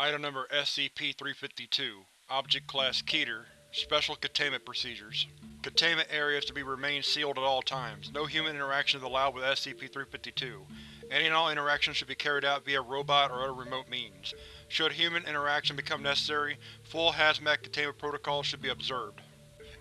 Item Number SCP-352 Object Class Keter Special Containment Procedures Containment areas to be remain sealed at all times. No human interaction is allowed with SCP-352. Any and all interactions should be carried out via robot or other remote means. Should human interaction become necessary, full hazmat containment protocols should be observed.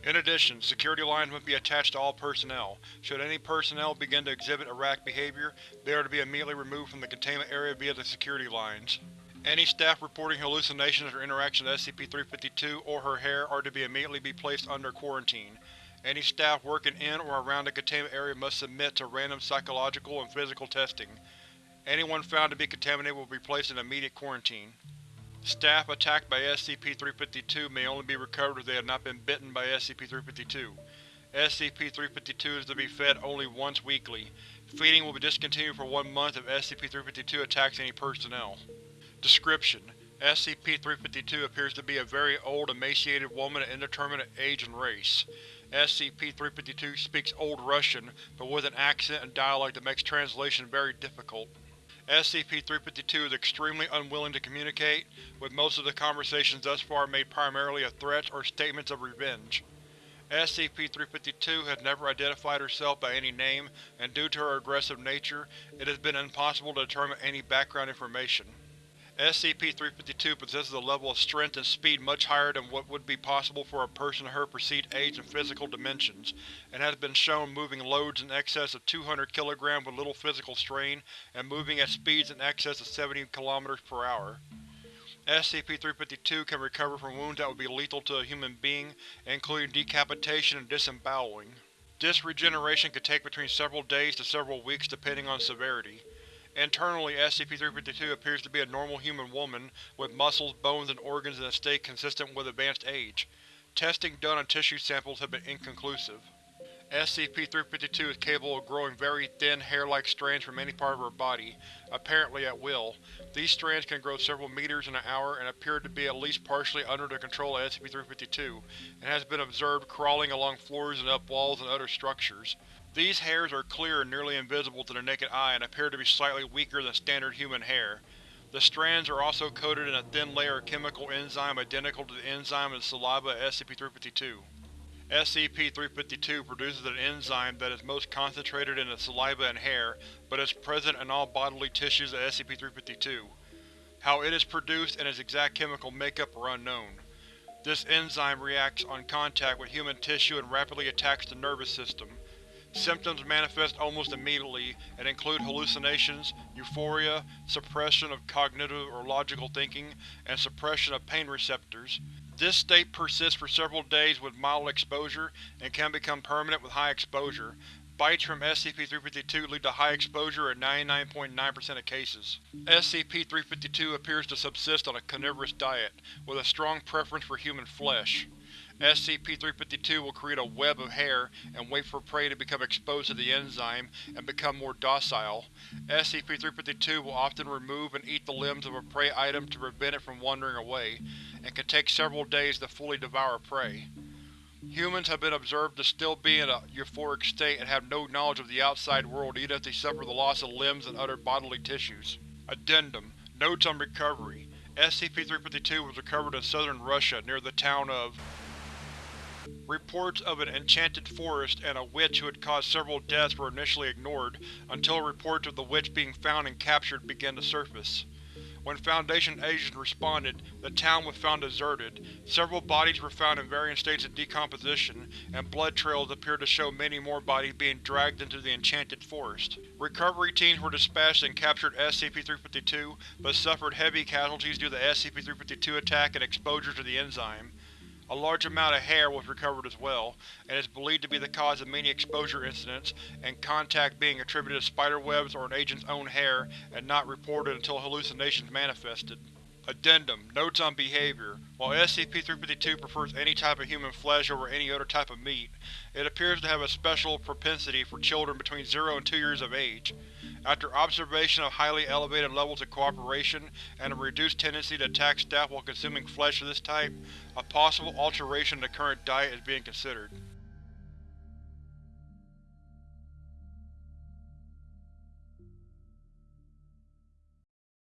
In addition, security lines must be attached to all personnel. Should any personnel begin to exhibit erratic behavior, they are to be immediately removed from the containment area via the security lines. Any staff reporting hallucinations or interaction with SCP-352 or her hair are to be immediately be placed under quarantine. Any staff working in or around the containment area must submit to random psychological and physical testing. Anyone found to be contaminated will be placed in immediate quarantine. Staff attacked by SCP-352 may only be recovered if they have not been bitten by SCP-352. SCP-352 is to be fed only once weekly. Feeding will be discontinued for one month if SCP-352 attacks any personnel. Description: SCP-352 appears to be a very old, emaciated woman of indeterminate age and race. SCP-352 speaks Old Russian, but with an accent and dialect that makes translation very difficult. SCP-352 is extremely unwilling to communicate, with most of the conversations thus far made primarily of threats or statements of revenge. SCP-352 has never identified herself by any name, and due to her aggressive nature, it has been impossible to determine any background information. SCP-352 possesses a level of strength and speed much higher than what would be possible for a person of her perceived age and physical dimensions, and has been shown moving loads in excess of 200 kg with little physical strain and moving at speeds in excess of 70 km per hour. SCP-352 can recover from wounds that would be lethal to a human being, including decapitation and disemboweling. This regeneration could take between several days to several weeks depending on severity. Internally, SCP-352 appears to be a normal human woman, with muscles, bones, and organs in a state consistent with advanced age. Testing done on tissue samples have been inconclusive. SCP-352 is capable of growing very thin, hair-like strands from any part of her body, apparently at will. These strands can grow several meters in an hour and appear to be at least partially under the control of SCP-352, and has been observed crawling along floors and up walls and other structures. These hairs are clear and nearly invisible to the naked eye and appear to be slightly weaker than standard human hair. The strands are also coated in a thin layer of chemical enzyme identical to the enzyme in the saliva of SCP-352. SCP-352 produces an enzyme that is most concentrated in the saliva and hair, but is present in all bodily tissues of SCP-352. How it is produced and its exact chemical makeup are unknown. This enzyme reacts on contact with human tissue and rapidly attacks the nervous system. Symptoms manifest almost immediately and include hallucinations, euphoria, suppression of cognitive or logical thinking, and suppression of pain receptors. This state persists for several days with mild exposure, and can become permanent with high exposure. Bites from SCP-352 lead to high exposure in 99.9% of cases. SCP-352 appears to subsist on a carnivorous diet, with a strong preference for human flesh. SCP-352 will create a web of hair and wait for prey to become exposed to the enzyme and become more docile. SCP-352 will often remove and eat the limbs of a prey item to prevent it from wandering away, and can take several days to fully devour prey. Humans have been observed to still be in a euphoric state and have no knowledge of the outside world even if they suffer the loss of limbs and other bodily tissues. Addendum Notes on Recovery SCP-352 was recovered in southern Russia near the town of Reports of an enchanted forest and a witch who had caused several deaths were initially ignored, until reports of the witch being found and captured began to surface. When Foundation agents responded, the town was found deserted. Several bodies were found in varying states of decomposition, and blood trails appeared to show many more bodies being dragged into the enchanted forest. Recovery teams were dispatched and captured SCP-352, but suffered heavy casualties due to the SCP-352 attack and exposure to the enzyme. A large amount of hair was recovered as well, and is believed to be the cause of many exposure incidents, and contact being attributed to spiderwebs or an agent's own hair and not reported until hallucinations manifested. Addendum Notes on Behavior While SCP-352 prefers any type of human flesh over any other type of meat, it appears to have a special propensity for children between 0 and 2 years of age. After observation of highly elevated levels of cooperation and a reduced tendency to attack staff while consuming flesh of this type, a possible alteration in the current diet is being considered.